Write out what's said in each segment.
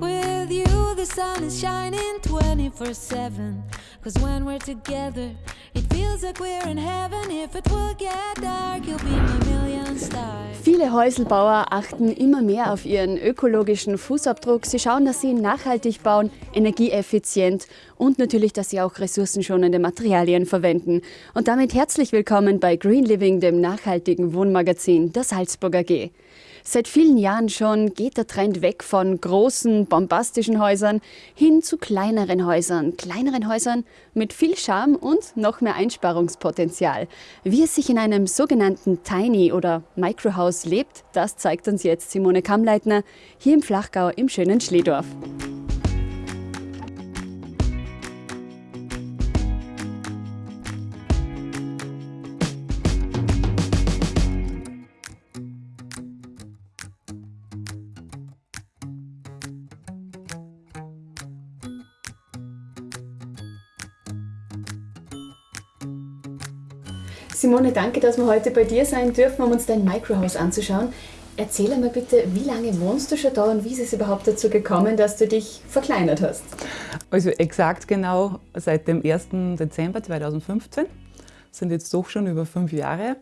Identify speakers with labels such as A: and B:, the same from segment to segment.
A: With you, the sun is shining 24 7. Cause when we're together,
B: Viele Häuselbauer achten immer mehr auf ihren ökologischen Fußabdruck. Sie schauen, dass sie nachhaltig bauen, energieeffizient und natürlich, dass sie auch ressourcenschonende Materialien verwenden. Und damit herzlich willkommen bei Green Living, dem nachhaltigen Wohnmagazin der Salzburger G. Seit vielen Jahren schon geht der Trend weg von großen, bombastischen Häusern hin zu kleineren Häusern. Kleineren Häusern mit viel Charme und noch mehr Einsparungspotenzial. Wie es sich in einem sogenannten Tiny oder Microhouse lebt, das zeigt uns jetzt Simone Kammleitner hier im Flachgau im schönen Schledorf. Simone, danke, dass wir heute bei dir sein dürfen, um uns dein Microhouse anzuschauen. Erzähl einmal bitte, wie lange wohnst du schon da und wie ist es überhaupt dazu gekommen, dass du dich verkleinert hast?
C: Also exakt genau seit dem 1. Dezember 2015, das sind jetzt doch schon über fünf Jahre.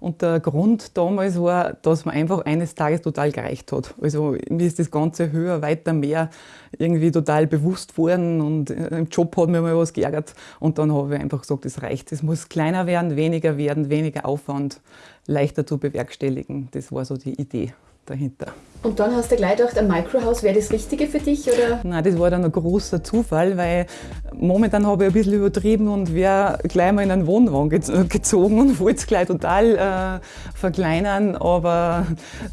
C: Und der Grund damals war, dass man einfach eines Tages total gereicht hat. Also mir ist das Ganze höher, weiter, mehr irgendwie total bewusst worden und im Job hat mir mal was geärgert. Und dann habe ich einfach gesagt, es reicht. Es muss kleiner werden, weniger werden, weniger Aufwand, leichter zu bewerkstelligen. Das war so die Idee dahinter.
B: Und dann hast du gleich gedacht, ein Microhouse wäre das Richtige für dich? Oder?
C: Nein, das war dann ein großer Zufall, weil momentan habe ich ein bisschen übertrieben und wäre gleich mal in einen Wohnwagen gezogen und wollte es gleich total äh, verkleinern. Aber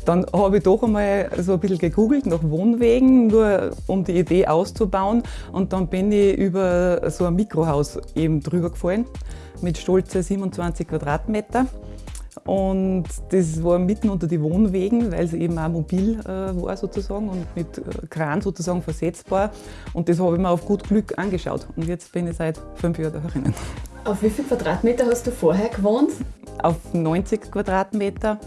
C: dann habe ich doch einmal so ein bisschen gegoogelt nach Wohnwegen, nur um die Idee auszubauen. Und dann bin ich über so ein Mikrohaus eben drüber gefallen mit stolze 27 Quadratmeter. Und das war mitten unter die Wohnwegen, weil es eben auch mobil äh, war sozusagen und mit äh, Kran sozusagen versetzbar. Und das habe ich mir auf gut Glück angeschaut. Und jetzt bin ich seit fünf Jahren da drinnen.
B: Auf wie viel Quadratmeter hast du vorher gewohnt?
C: Auf 90 Quadratmeter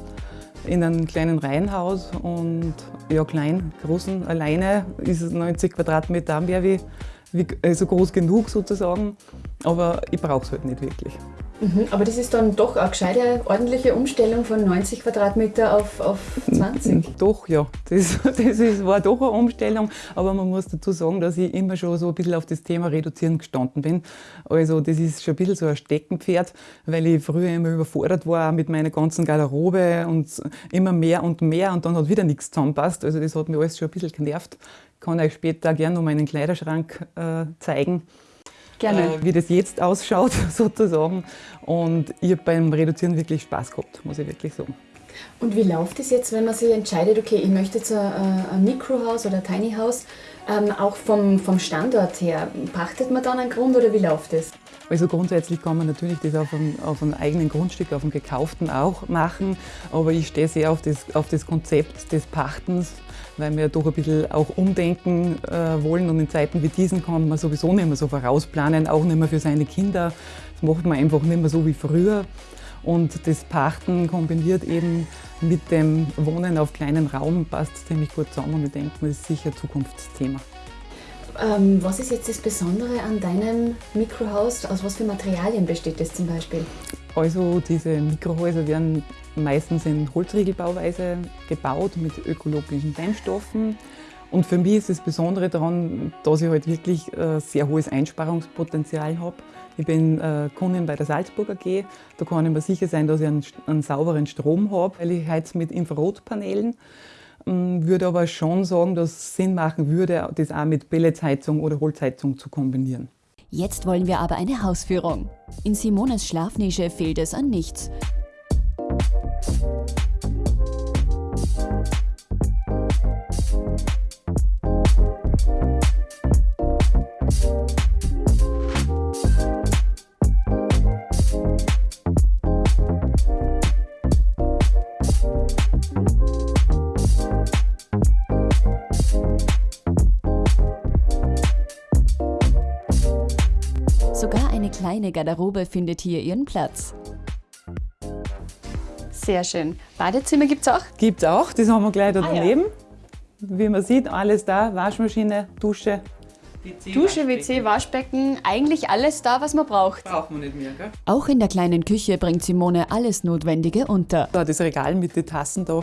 C: in einem kleinen Reihenhaus und ja klein, großen alleine ist es 90 Quadratmeter mehr wie, wie also groß genug sozusagen, aber ich brauche es halt nicht wirklich.
B: Mhm, aber das ist dann doch eine gescheite, ordentliche Umstellung von 90 Quadratmeter auf, auf 20?
C: Doch, ja. Das, das ist, war doch eine Umstellung. Aber man muss dazu sagen, dass ich immer schon so ein bisschen auf das Thema Reduzieren gestanden bin. Also das ist schon ein bisschen so ein Steckenpferd, weil ich früher immer überfordert war mit meiner ganzen Garderobe und immer mehr und mehr und dann hat wieder nichts zusammenpasst. Also das hat mich alles schon ein bisschen genervt. Ich kann euch später gerne noch meinen Kleiderschrank äh, zeigen.
B: Gerne.
C: Äh, wie das jetzt ausschaut, sozusagen. Und ich habe beim Reduzieren wirklich Spaß gehabt, muss ich wirklich sagen.
B: Und wie läuft es jetzt, wenn man sich entscheidet, okay, ich möchte jetzt ein, ein Mikrohaus oder ein Tiny House, ähm, auch vom, vom Standort her, pachtet man dann einen Grund oder wie läuft es?
C: Also grundsätzlich kann man natürlich das auf einem, auf einem eigenen Grundstück, auf einem gekauften auch machen, aber ich stehe sehr auf das, auf das Konzept des Pachtens, weil wir doch ein bisschen auch umdenken äh, wollen und in Zeiten wie diesen kann man sowieso nicht mehr so vorausplanen, auch nicht mehr für seine Kinder. Das macht man einfach nicht mehr so wie früher. Und das Pachten kombiniert eben mit dem Wohnen auf kleinem Raum passt ziemlich gut zusammen und ich denke, das ist sicher ein Zukunftsthema.
B: Ähm, was ist jetzt das Besondere an deinem Mikrohaus? Aus was für Materialien besteht das zum Beispiel?
C: Also diese Mikrohäuser werden meistens in Holzriegelbauweise gebaut mit ökologischen Dämmstoffen. Und für mich ist das Besondere daran, dass ich halt wirklich äh, sehr hohes Einsparungspotenzial habe. Ich bin äh, Kundin bei der Salzburger AG. Da kann ich mir sicher sein, dass ich einen, einen sauberen Strom habe, weil ich heiz mit Infrarotpanelen. Ähm, würde aber schon sagen, dass es Sinn machen würde, das auch mit Pelletsheizung oder Holzheizung zu kombinieren.
B: Jetzt wollen wir aber eine Hausführung. In Simones Schlafnische fehlt es an nichts. Sogar eine kleine Garderobe findet hier ihren Platz. Sehr schön. Badezimmer gibt es auch?
C: Gibt es auch, das haben wir gleich da
B: Ah, ja.
C: daneben. Wie man sieht, alles da, Waschmaschine, Dusche.
B: Dusche, WC, Waschbecken, eigentlich alles da, was man braucht.
C: Braucht man nicht mehr, gell?
A: Auch in der kleinen Küche bringt Simone alles Notwendige unter.
C: Da das Regal mit den Tassen da,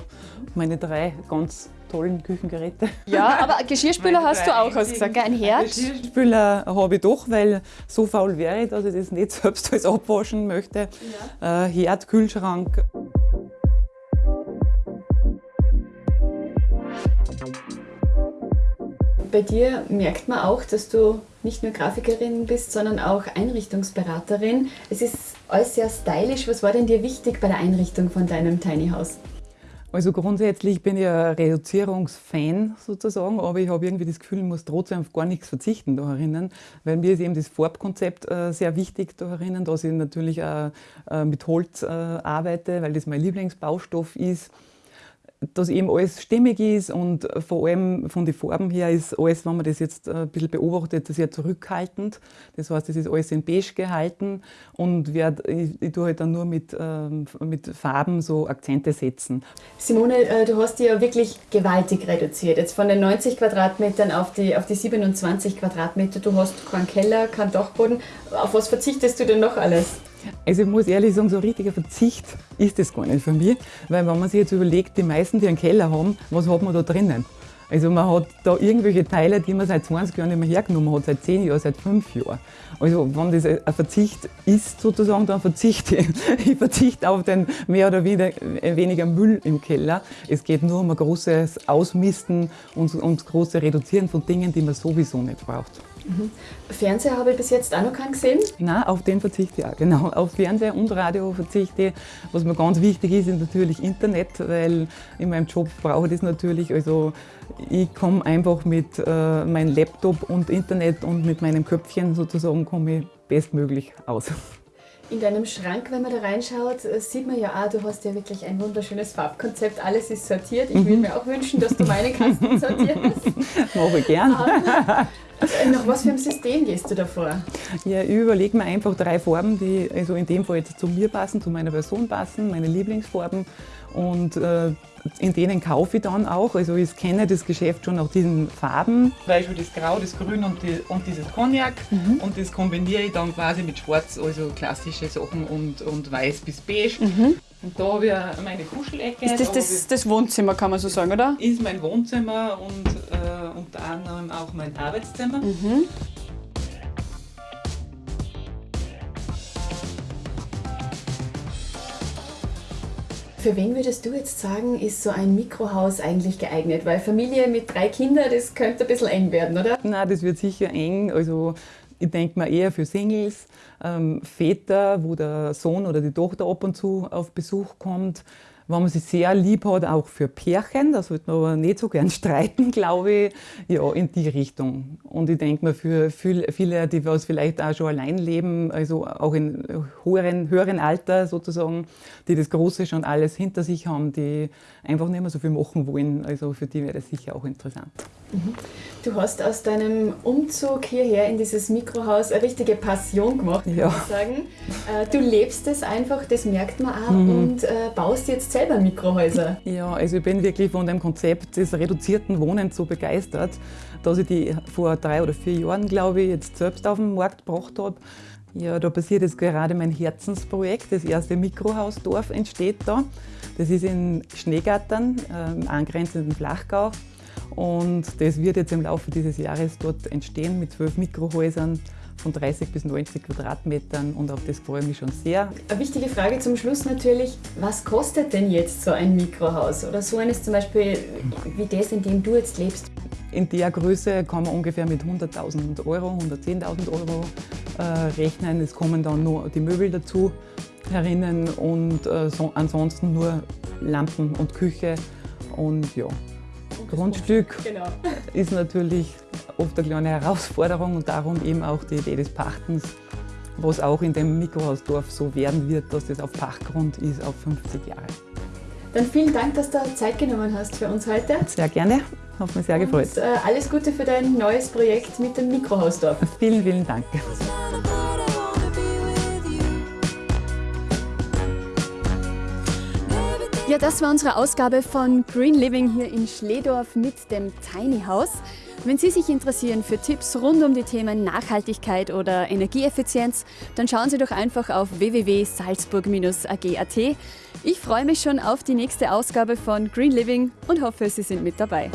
C: meine drei ganz tollen Küchengeräte.
B: Ja, aber Geschirrspüler
C: Meine
B: hast du auch, hast du gesagt, gell? ein Herd.
C: Geschirrspüler habe ich doch, weil so faul wäre ich, dass ich das nicht selbst alles abwaschen möchte. Äh, Herd, Kühlschrank.
B: Bei dir merkt man auch, dass du nicht nur Grafikerin bist, sondern auch Einrichtungsberaterin. Es ist alles sehr stylisch. Was war denn dir wichtig bei der Einrichtung von deinem Tiny House?
C: Also grundsätzlich bin ich ein Reduzierungsfan sozusagen, aber ich habe irgendwie das Gefühl, ich muss trotzdem auf gar nichts verzichten da herinnen, weil mir ist eben das Farbkonzept äh, sehr wichtig da herinnen, dass ich natürlich auch äh, mit Holz äh, arbeite, weil das mein Lieblingsbaustoff ist dass eben alles stimmig ist und vor allem von den Farben her ist alles, wenn man das jetzt ein bisschen beobachtet, sehr zurückhaltend. Das heißt, es ist alles in beige gehalten und werd, ich, ich tue halt dann nur mit, ähm, mit Farben so Akzente setzen.
B: Simone, äh, du hast die ja wirklich gewaltig reduziert. Jetzt von den 90 Quadratmetern auf die, auf die 27 Quadratmeter. Du hast keinen Keller, keinen Dachboden. Auf was verzichtest du denn noch alles?
C: Also ich muss ehrlich sagen, so ein richtiger Verzicht ist das gar nicht für mich, weil wenn man sich jetzt überlegt, die meisten, die einen Keller haben, was hat man da drinnen? Also man hat da irgendwelche Teile, die man seit 20 Jahren nicht mehr hergenommen hat, seit 10 Jahren, seit 5 Jahren. Also wenn das ein Verzicht ist sozusagen, dann verzichte ich. Ich verzichte auf den mehr oder weniger, weniger Müll im Keller. Es geht nur um ein großes Ausmisten und, das große Reduzieren von Dingen, die man sowieso nicht braucht.
B: Fernseher habe ich bis jetzt auch noch keinen gesehen.
C: Nein, auf den verzichte ich auch, genau. Auf Fernseher und Radio verzichte ich. Was mir ganz wichtig ist, ist natürlich Internet, weil in meinem Job brauche ich das natürlich. Also ich komme einfach mit äh, meinem Laptop und Internet und mit meinem Köpfchen sozusagen komme ich bestmöglich aus.
B: In deinem Schrank, wenn man da reinschaut, äh, sieht man ja auch, du hast ja wirklich ein wunderschönes Farbkonzept. Alles ist sortiert. Ich würde mir auch wünschen, dass du meine Kasten sortierst.
C: Mache ich gern.
B: Äh, Nach was für einem System gehst du da vor?
C: Ja, ich überlege mir einfach drei Farben, die also in dem Fall jetzt zu mir passen, zu meiner Person passen, meine Lieblingsfarben. Und äh, in denen kaufe ich dann auch. Also ich kenne das Geschäft schon nach diesen Farben. Zum Beispiel das Grau, das Grün und, die, und dieses Cognac. Und das kombiniere ich dann quasi mit Schwarz, also klassische Sachen und, und Weiß bis Beige. Und da habe ich meine Kuschelecke.
B: Ist das,
C: Da
B: das das Wohnzimmer, kann man so sagen, oder?
C: ist mein Wohnzimmer und äh, unter anderem auch mein Arbeitszimmer.
B: Für wen würdest du jetzt sagen, ist so ein Mikrohaus eigentlich geeignet? Weil Familie mit drei Kindern, das könnte ein bisschen eng werden, oder?
C: Nein, das wird sicher eng. Also ich denke mal eher für Singles, ähm, Väter, wo der Sohn oder die Tochter ab und zu auf Besuch kommt. Wenn man sich sehr lieb hat, auch für Pärchen, da sollte man aber nicht so gern streiten, glaube ich, ja, in die Richtung. Und ich denke mal für viel- viele, die was vielleicht auch schon allein leben, also auch in höheren, höheren Alter sozusagen, die das Große schon alles hinter sich haben, die einfach nicht mehr so viel machen wollen, also für die wäre das sicher auch interessant.
B: Du hast aus deinem Umzug hierher in dieses Mikrohaus eine richtige Passion gemacht, würde
C: Ja.
B: ich sagen. Äh, Du lebst es einfach, das merkt man auch, und äh, baust jetzt selber Mikrohäuser.
C: Ja, also ich bin wirklich von dem Konzept des reduzierten Wohnens so begeistert, dass ich die vor drei oder vier Jahren, glaube ich, jetzt selbst auf den Markt gebracht habe. Ja, da passiert jetzt gerade mein Herzensprojekt. Das erste Mikrohausdorf entsteht da. Das ist in Schneegattern, äh, angrenzenden Flachgau. Und das wird jetzt im Laufe dieses Jahres dort entstehen mit zwölf Mikrohäusern von 30 bis 90 Quadratmetern und auf das freue ich mich schon sehr.
B: Eine wichtige Frage zum Schluss natürlich, was kostet denn jetzt so ein Mikrohaus? Oder so eines zum Beispiel wie das, in dem du jetzt lebst?
C: In der Größe kann man ungefähr mit 100.000 Euro, 110.000 Euro äh, rechnen. Es kommen dann nur die Möbel dazu herinnen und äh, so, ansonsten nur Lampen und Küche. Und ja, Grundstück
B: Genau.
C: ist natürlich oft eine kleine Herausforderung und darum eben auch die Idee des Pachtens, was auch in dem Mikrohausdorf so werden wird, dass das auf Pachtgrund ist auf 50 Jahre.
B: Dann vielen Dank, dass du Zeit genommen hast für uns heute.
C: Sehr gerne, hat mich sehr gefreut.
B: Und, äh, alles Gute für dein neues Projekt mit dem Mikrohausdorf.
C: Vielen, vielen Dank.
B: Das war unsere Ausgabe von Green Living hier in Schledorf mit dem Tiny House. Wenn Sie sich interessieren für Tipps rund um die Themen Nachhaltigkeit oder Energieeffizienz, dann schauen Sie doch einfach auf www.salzburg-ag.at. Ich freue mich schon auf die nächste Ausgabe von Green Living und hoffe, Sie sind mit dabei.